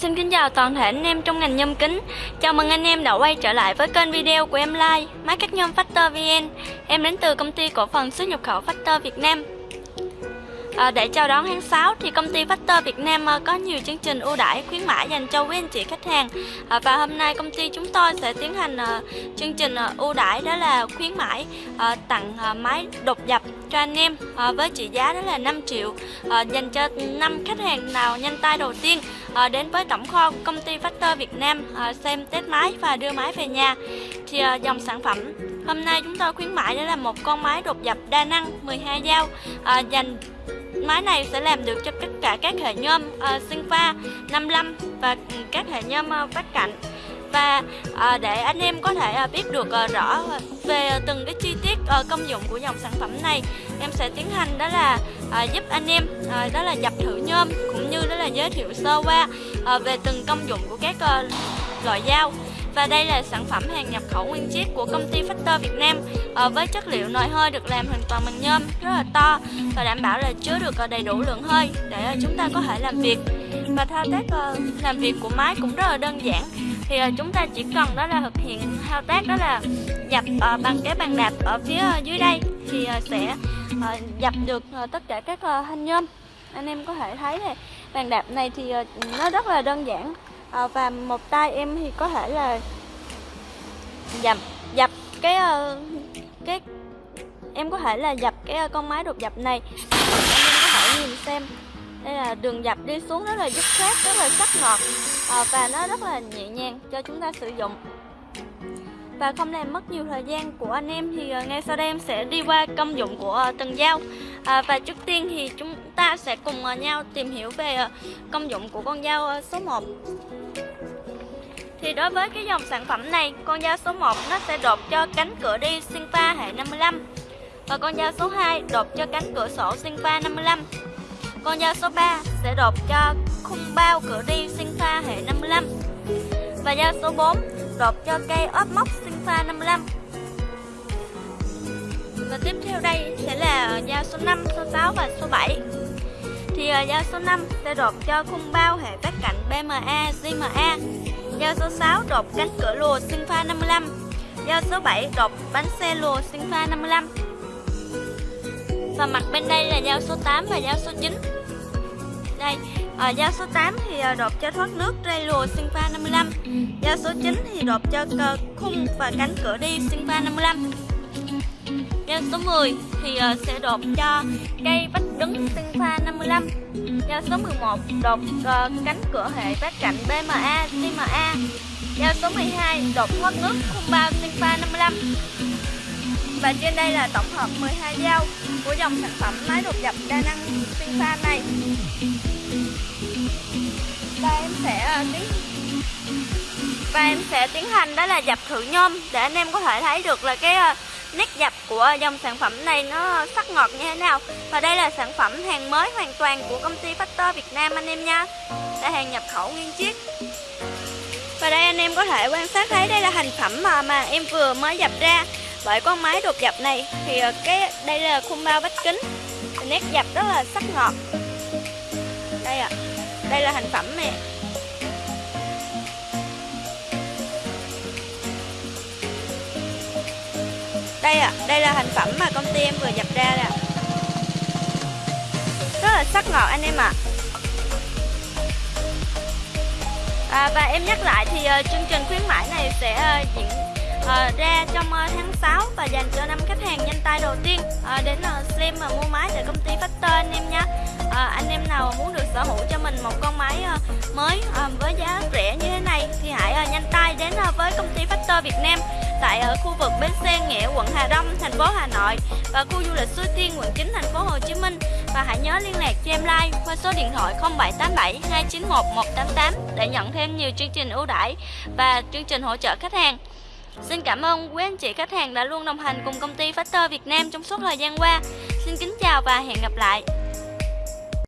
Xin kính chào toàn thể anh em trong ngành nhôm kính. Chào mừng anh em đã quay trở lại với kênh video của em Lai Máy cắt nhôm Factor VN Em đến từ công ty cổ phần xuất nhập khẩu Factor Việt Nam. À, Để chào đón tháng 6 thì công ty Factor Việt Nam à, có nhiều chương trình ưu đãi khuyến mãi dành cho quý anh chị khách hàng. À, Và hôm nay công ty chúng tôi sẽ tiến hành à, chương trình à, ưu đãi đó là khuyến mãi à, tặng à, máy đột dập cho anh em à, với trị giá đó là 5 triệu à, dành cho 5 khách hàng nào nhanh tay đầu tiên à, đến với tổng kho công ty Factor Việt Nam à, xem test máy và đưa máy về nhà. Thì à, dòng sản phẩm hôm nay chúng tôi khuyến mãi đó là một con máy đột dập đa năng 12 dao. À, dành máy này sẽ làm được cho tất cả các hệ nhôm uh, sinh pha 55 và ừ, các hệ nhôm uh, cạnh. Và để anh em có thể biết được rõ về từng cái chi tiết công dụng của dòng sản phẩm này em sẽ tiến hành đó là giúp anh em đó là dập thử nhôm cũng như đó là giới thiệu sơ qua à, về từng công dụng của các ờ, loại dao. Và đây là sản phẩm hàng nhập khẩu nguyên chiếc của công ty Factor Việt Nam à, với chất liệu nồi hơi được làm hoàn toàn bằng nhôm rất là to và đảm bảo là chứa được đầy đủ lượng hơi để chúng ta có thể làm việc. Và thao tác làm việc của máy cũng rất là đơn giản. Thì chúng ta chỉ cần đó là thực hiện thao tác đó là dập bằng cái bàn đạp ở phía dưới đây thì sẽ dập được tất cả các thanh nhôm. Anh em có thể thấy này bàn đạp này thì ờ, nó rất là đơn giản. Ờ, và một tay em thì có thể là dập dập cái ờ, cái em có thể là dập cái con máy đột dập này. Em có thể nhìn xem. Đây là đường dập đi xuống rất là dứt khoát rất là sắc ngọt à, và nó rất là nhẹ nhàng cho chúng ta sử dụng và không làm mất nhiều thời gian của anh em thì ờ, ngay sau đây em sẽ đi qua công dụng của ờ, từng dao. À, và trước tiên thì chúng ta sẽ cùng ờ, nhau tìm hiểu về công dụng của con dao số 1 thì đối với cái dòng sản phẩm này con dao số 1 nó sẽ đột cho cánh cửa đi sinh pha hệ 55 và con dao số 2 đột cho cánh cửa sổ sinh pha 55 con dao số 3 sẽ đột cho khung bao cửa đi sinh pha hệ 55 Và dao số 4 đột cho cây ốp móc sinh pha 55 Và tiếp theo đây sẽ là dao số 5, số 6 và số 7 Thì à, dao số 5 sẽ đột cho khung bao hệ vách cạnh BMA, GMA Dao số 6 đột cánh cửa lùa sinh pha 55 Dao số 7 đột bánh xe lùa sinh pha 55 và mặt bên đây là dao số 8 và dao số 9 đây Ờ, à, dao số 8 thì ờ, đột cho thoát nước ray lùa sinh 55 dao số 9 thì đột cho khung và cánh cửa đi Sinfa 55 dao số 10 thì ờ, sẽ đột cho cây vách đứng Sinfa 55 dao số 11 đột cánh cửa hệ vách cạnh BMA CMA dao số 12 đột thoát nước khung bao Sinfa 55 và trên đây là tổng hợp 12 dao của dòng sản phẩm máy đột dập đa năng sinh này. Và em sẽ ờ, tiến và em sẽ tiến hành đó là dập thử nhôm để anh em có thể thấy được là cái ờ, nét dập của dòng sản phẩm này nó sắc ngọt như thế nào. Và đây là sản phẩm hàng mới hoàn toàn của công ty Factor Việt Nam anh em nha. Là hàng nhập khẩu nguyên chiếc. Và đây anh em có thể quan sát thấy đây là thành phẩm mà, mà em vừa mới dập ra bởi con máy đột dập này thì ờ, cái đây là khung bao vách kính. Nét dập rất là sắc ngọt. Đây ạ. À, đây là thành phẩm nè. Đây ạ. À, đây là thành phẩm mà công ty em vừa dập ra nè rất là sắc ngọt anh em ạ. À. à, và em nhắc lại thì uh, chương trình khuyến mãi này sẽ uh, diễn uh, ra trong uh, tháng 6 và dành cho năm khách hàng nhanh tay đầu tiên uh, đến uh, xem và mua máy tại công ty Factor anh em nhé uh, anh em nào muốn được sở hữu cho mình một con máy uh, mới uh, với giá rẻ như thế này thì hãy uh, nhanh tay đến uh, với công ty Factor Việt Nam tại ở khu vực bến xe Nghĩa, quận Hà Đông, thành phố Hà Nội và khu du lịch Suối Tiên, quận 9, thành phố Hồ Chí Minh và hãy nhớ liên lạc cho em like qua số điện thoại 0787 291 188 để nhận thêm nhiều chương trình ưu đãi và chương trình hỗ trợ khách hàng. Xin cảm ơn quý anh chị khách hàng đã luôn đồng hành cùng công ty Factor Việt Nam trong suốt thời gian qua. Xin kính chào và hẹn gặp lại.